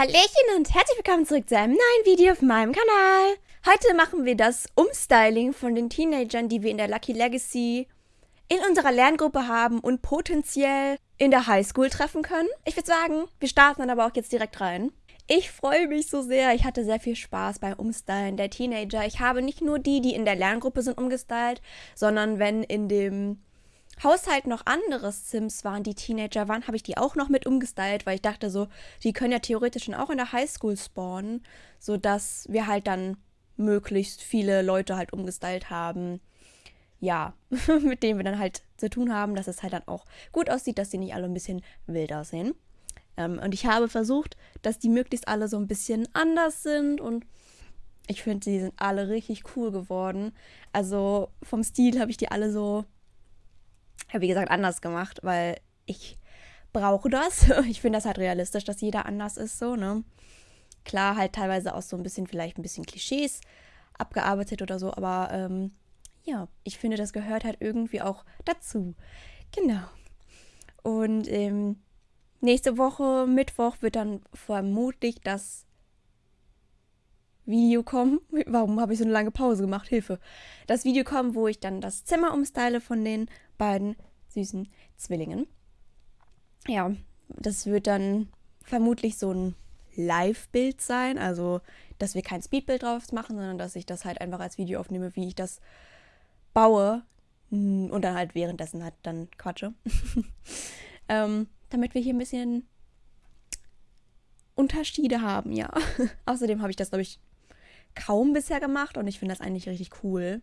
Hallöchen und herzlich willkommen zurück zu einem neuen Video auf meinem Kanal. Heute machen wir das Umstyling von den Teenagern, die wir in der Lucky Legacy in unserer Lerngruppe haben und potenziell in der Highschool treffen können. Ich würde sagen, wir starten dann aber auch jetzt direkt rein. Ich freue mich so sehr. Ich hatte sehr viel Spaß beim Umstylen der Teenager. Ich habe nicht nur die, die in der Lerngruppe sind, umgestylt, sondern wenn in dem Haushalt noch andere Sims waren, die Teenager waren, habe ich die auch noch mit umgestylt, weil ich dachte so, die können ja theoretisch schon auch in der Highschool spawnen, sodass wir halt dann möglichst viele Leute halt umgestylt haben. Ja, mit denen wir dann halt zu tun haben, dass es halt dann auch gut aussieht, dass die nicht alle ein bisschen wild aussehen. Ähm, und ich habe versucht, dass die möglichst alle so ein bisschen anders sind und ich finde, die sind alle richtig cool geworden. Also vom Stil habe ich die alle so ja, wie gesagt, anders gemacht, weil ich brauche das. Ich finde das halt realistisch, dass jeder anders ist, so, ne? Klar, halt teilweise auch so ein bisschen, vielleicht ein bisschen Klischees abgearbeitet oder so, aber ähm, ja, ich finde, das gehört halt irgendwie auch dazu. Genau. Und ähm, nächste Woche, Mittwoch, wird dann vermutlich das Video kommen. Warum habe ich so eine lange Pause gemacht? Hilfe. Das Video kommen, wo ich dann das Zimmer umstyle von den beiden süßen Zwillingen. Ja, das wird dann vermutlich so ein Live-Bild sein, also dass wir kein Speedbild drauf machen, sondern dass ich das halt einfach als Video aufnehme, wie ich das baue und dann halt währenddessen halt dann quatsche. ähm, damit wir hier ein bisschen Unterschiede haben, ja. Außerdem habe ich das, glaube ich, kaum bisher gemacht und ich finde das eigentlich richtig cool.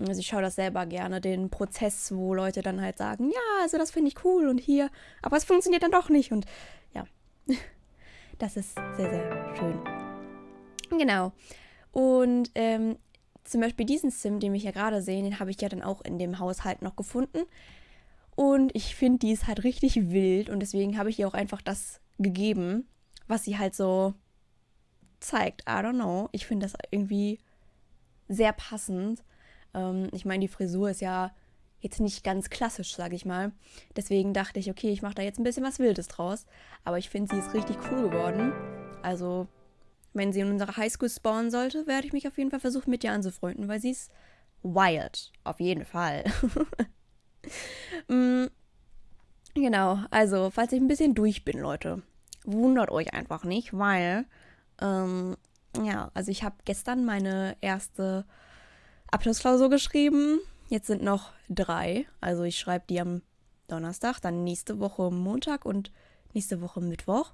Also ich schaue das selber gerne, den Prozess, wo Leute dann halt sagen, ja, also das finde ich cool und hier, aber es funktioniert dann doch nicht und ja, das ist sehr, sehr schön. Genau. Und ähm, zum Beispiel diesen Sim, den wir hier gerade sehen, den habe ich ja dann auch in dem Haushalt noch gefunden. Und ich finde, die ist halt richtig wild und deswegen habe ich ihr auch einfach das gegeben, was sie halt so zeigt. I don't know. Ich finde das irgendwie sehr passend. Ähm, ich meine, die Frisur ist ja jetzt nicht ganz klassisch, sage ich mal. Deswegen dachte ich, okay, ich mache da jetzt ein bisschen was Wildes draus. Aber ich finde, sie ist richtig cool geworden. Also, wenn sie in unserer Highschool spawnen sollte, werde ich mich auf jeden Fall versuchen, mit ihr anzufreunden, weil sie ist wild. Auf jeden Fall. mm, genau, also, falls ich ein bisschen durch bin, Leute, wundert euch einfach nicht, weil, ähm, ja, also ich habe gestern meine erste Abschlussklausur geschrieben. Jetzt sind noch drei. Also ich schreibe die am Donnerstag, dann nächste Woche Montag und nächste Woche Mittwoch.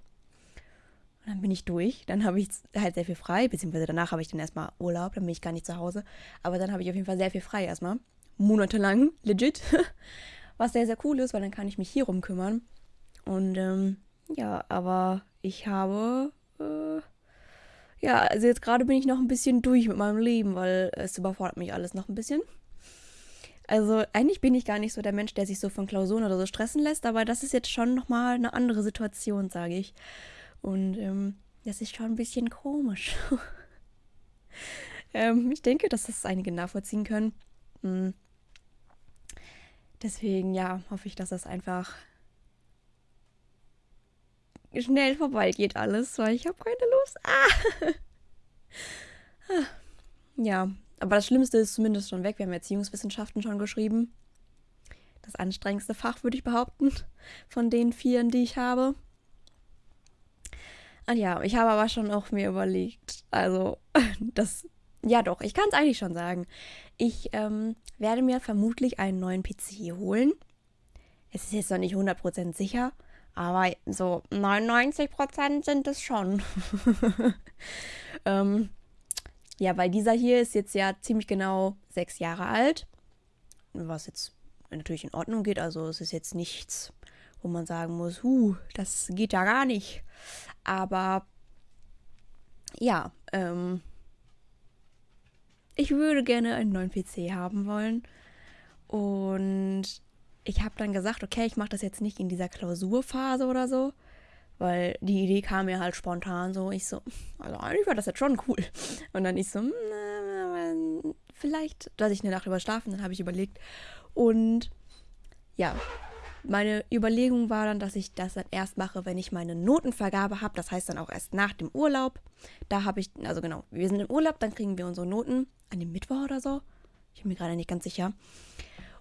Und dann bin ich durch. Dann habe ich halt sehr viel frei, beziehungsweise danach habe ich dann erstmal Urlaub, dann bin ich gar nicht zu Hause. Aber dann habe ich auf jeden Fall sehr viel frei erstmal. Monatelang, legit. Was sehr, sehr cool ist, weil dann kann ich mich hier rum kümmern. Und ähm, ja, aber ich habe ja, also jetzt gerade bin ich noch ein bisschen durch mit meinem Leben, weil es überfordert mich alles noch ein bisschen. Also eigentlich bin ich gar nicht so der Mensch, der sich so von Klausuren oder so stressen lässt, aber das ist jetzt schon nochmal eine andere Situation, sage ich. Und ähm, das ist schon ein bisschen komisch. ähm, ich denke, dass das einige nachvollziehen können. Mhm. Deswegen, ja, hoffe ich, dass das einfach schnell vorbeigeht alles, weil ich habe keine Lust. Ah. Ja, aber das Schlimmste ist zumindest schon weg. Wir haben Erziehungswissenschaften schon geschrieben. Das anstrengendste Fach, würde ich behaupten, von den vieren, die ich habe. Und ja, ich habe aber schon auch mir überlegt, also das, ja doch, ich kann es eigentlich schon sagen. Ich ähm, werde mir vermutlich einen neuen PC holen. Es ist jetzt noch nicht 100% sicher, aber so 99% sind es schon. ähm, ja, weil dieser hier ist jetzt ja ziemlich genau sechs Jahre alt. Was jetzt natürlich in Ordnung geht. Also es ist jetzt nichts, wo man sagen muss, huh, das geht ja gar nicht. Aber ja, ähm, ich würde gerne einen neuen PC haben wollen. Und ich habe dann gesagt, okay, ich mache das jetzt nicht in dieser Klausurphase oder so, weil die Idee kam mir halt spontan so. Ich so, also eigentlich war das jetzt schon cool. Und dann ich so, hm, vielleicht, dass ich eine Nacht drüber schlafen, dann habe ich überlegt. Und ja, meine Überlegung war dann, dass ich das dann erst mache, wenn ich meine Notenvergabe habe. Das heißt dann auch erst nach dem Urlaub. Da habe ich, also genau, wir sind im Urlaub, dann kriegen wir unsere Noten an dem Mittwoch oder so. Ich bin mir gerade nicht ganz sicher.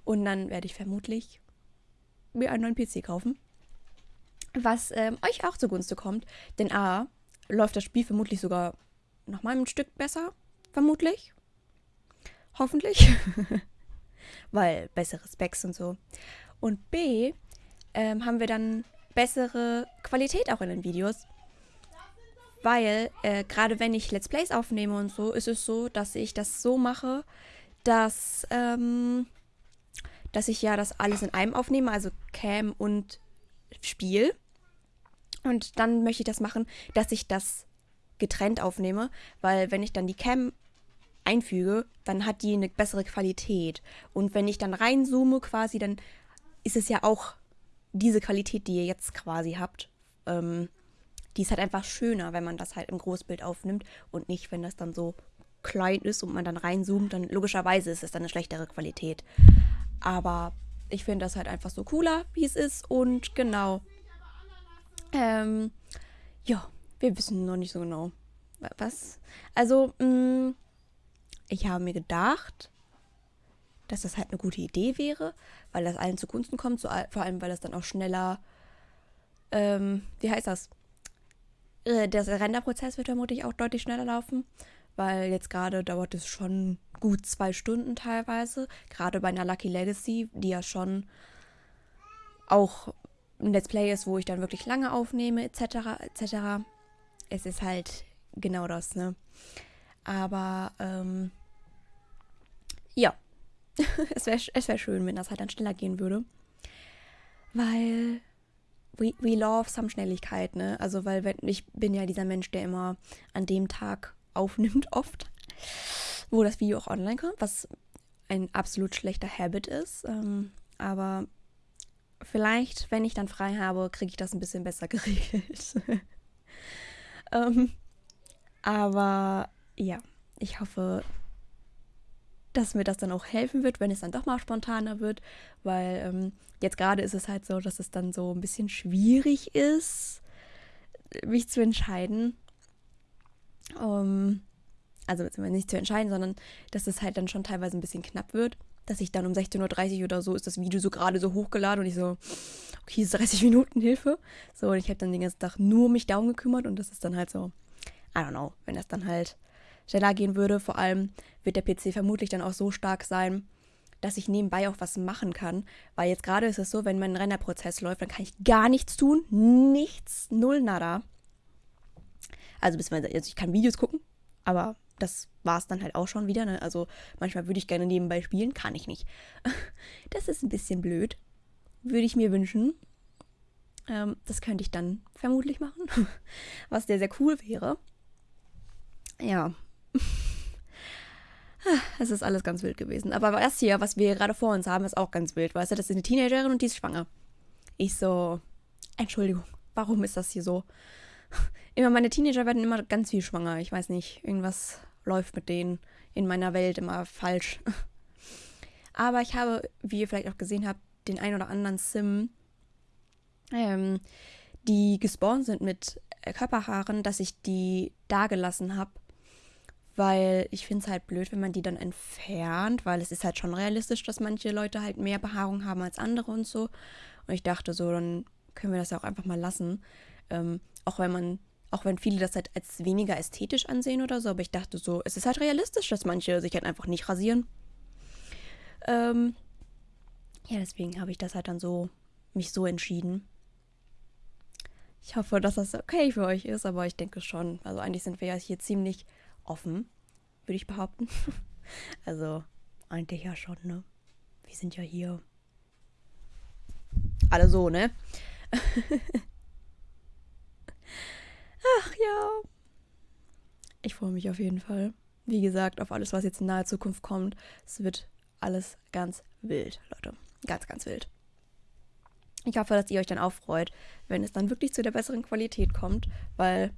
Und dann werde ich vermutlich mir einen neuen PC kaufen. Was ähm, euch auch zugunste kommt. Denn A, läuft das Spiel vermutlich sogar noch mal ein Stück besser. Vermutlich. Hoffentlich. Weil bessere Specs und so. Und B, ähm, haben wir dann bessere Qualität auch in den Videos. Weil, äh, gerade wenn ich Let's Plays aufnehme und so, ist es so, dass ich das so mache, dass, ähm, dass ich ja das alles in einem aufnehme, also Cam und Spiel. Und dann möchte ich das machen, dass ich das getrennt aufnehme, weil wenn ich dann die Cam einfüge, dann hat die eine bessere Qualität. Und wenn ich dann reinzoome quasi, dann ist es ja auch diese Qualität, die ihr jetzt quasi habt. Ähm, die ist halt einfach schöner, wenn man das halt im Großbild aufnimmt und nicht, wenn das dann so klein ist und man dann reinzoomt, dann logischerweise ist es dann eine schlechtere Qualität. Aber ich finde das halt einfach so cooler, wie es ist. Und genau. Ähm, ja, wir wissen noch nicht so genau. Was? Also, mh, mm, ich habe mir gedacht, dass das halt eine gute Idee wäre, weil das allen zugunsten kommt, so, vor allem weil das dann auch schneller, ähm, wie heißt das? Äh, der Renderprozess wird vermutlich auch deutlich schneller laufen, weil jetzt gerade dauert es schon gut zwei Stunden teilweise, gerade bei einer Lucky Legacy, die ja schon auch ein Let's Play ist, wo ich dann wirklich lange aufnehme, etc., etc. Es ist halt genau das, ne? Aber, ähm, ja, es wäre wär schön, wenn das halt dann schneller gehen würde. Weil we, we love some Schnelligkeit, ne? Also, weil wenn, ich bin ja dieser Mensch, der immer an dem Tag aufnimmt, oft, wo das Video auch online kommt, was ein absolut schlechter Habit ist. Ähm, aber vielleicht, wenn ich dann frei habe, kriege ich das ein bisschen besser geregelt. ähm, aber ja, ich hoffe, dass mir das dann auch helfen wird, wenn es dann doch mal spontaner wird, weil ähm, jetzt gerade ist es halt so, dass es dann so ein bisschen schwierig ist, mich zu entscheiden. Um, also nicht zu entscheiden, sondern dass es halt dann schon teilweise ein bisschen knapp wird, dass ich dann um 16.30 Uhr oder so ist das Video so gerade so hochgeladen und ich so, okay, 30 Minuten Hilfe. So, und ich habe dann den ganzen Tag nur mich darum gekümmert und das ist dann halt so, I don't know, wenn das dann halt schneller gehen würde. Vor allem wird der PC vermutlich dann auch so stark sein, dass ich nebenbei auch was machen kann. Weil jetzt gerade ist es so, wenn mein Rennerprozess läuft, dann kann ich gar nichts tun. Nichts, null, nada. Also, beziehungsweise, also ich kann Videos gucken, aber das war es dann halt auch schon wieder. Ne? Also manchmal würde ich gerne nebenbei spielen, kann ich nicht. Das ist ein bisschen blöd. Würde ich mir wünschen. Ähm, das könnte ich dann vermutlich machen, was sehr, sehr cool wäre. Ja, es ist alles ganz wild gewesen. Aber das hier, was wir gerade vor uns haben, ist auch ganz wild. Weißt du, das ist eine Teenagerin und die ist schwanger. Ich so, Entschuldigung, warum ist das hier so? Immer meine Teenager werden immer ganz viel schwanger. Ich weiß nicht, irgendwas läuft mit denen in meiner Welt immer falsch. Aber ich habe, wie ihr vielleicht auch gesehen habt, den ein oder anderen Sim, ähm, die gespawnt sind mit Körperhaaren, dass ich die da gelassen habe weil ich finde es halt blöd, wenn man die dann entfernt, weil es ist halt schon realistisch, dass manche Leute halt mehr Behaarung haben als andere und so. Und ich dachte so, dann können wir das ja auch einfach mal lassen. Ähm, auch wenn man, auch wenn viele das halt als weniger ästhetisch ansehen oder so, aber ich dachte so, es ist halt realistisch, dass manche sich halt einfach nicht rasieren. Ähm, ja, deswegen habe ich das halt dann so, mich so entschieden. Ich hoffe, dass das okay für euch ist, aber ich denke schon. Also eigentlich sind wir ja hier ziemlich offen, würde ich behaupten. also eigentlich ja schon, ne? Wir sind ja hier alle so, ne? Ja. Ich freue mich auf jeden Fall. Wie gesagt, auf alles, was jetzt in naher Zukunft kommt. Es wird alles ganz wild, Leute. Ganz, ganz wild. Ich hoffe, dass ihr euch dann auch freut, wenn es dann wirklich zu der besseren Qualität kommt, weil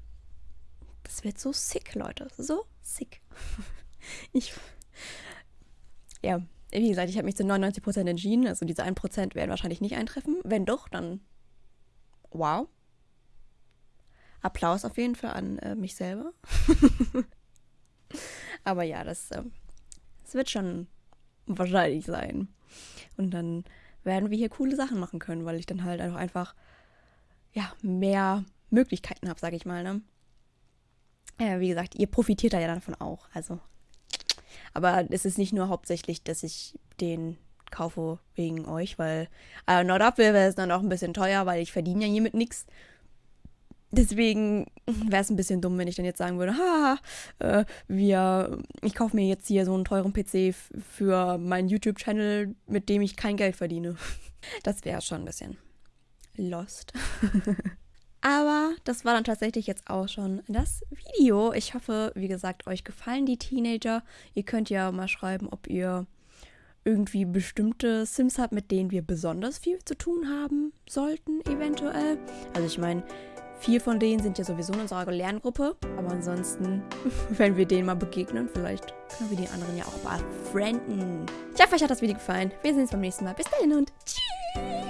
das wird so sick, Leute. So sick. Ich. Ja, wie gesagt, ich habe mich zu 99% entschieden. Also diese 1% werden wahrscheinlich nicht eintreffen. Wenn doch, dann wow. Applaus auf jeden Fall an äh, mich selber. Aber ja, das, äh, das wird schon wahrscheinlich sein. Und dann werden wir hier coole Sachen machen können, weil ich dann halt auch einfach ja, mehr Möglichkeiten habe, sage ich mal. Ne? Ja, wie gesagt, ihr profitiert da ja davon auch. Also, aber es ist nicht nur hauptsächlich, dass ich den kaufe wegen euch, weil äh, nur dafür wäre es dann auch ein bisschen teuer, weil ich verdiene ja hiermit nichts. Deswegen wäre es ein bisschen dumm, wenn ich dann jetzt sagen würde, ha, äh, wir, ich kaufe mir jetzt hier so einen teuren PC für meinen YouTube-Channel, mit dem ich kein Geld verdiene. Das wäre schon ein bisschen lost. Aber das war dann tatsächlich jetzt auch schon das Video. Ich hoffe, wie gesagt, euch gefallen die Teenager. Ihr könnt ja mal schreiben, ob ihr irgendwie bestimmte Sims habt, mit denen wir besonders viel zu tun haben sollten, eventuell. Also ich meine, Vier von denen sind ja sowieso in unserer Lerngruppe. Aber ansonsten, wenn wir denen mal begegnen, vielleicht können wir die anderen ja auch befrienden. Ich hoffe, euch hat das Video gefallen. Wir sehen uns beim nächsten Mal. Bis dahin und tschüss.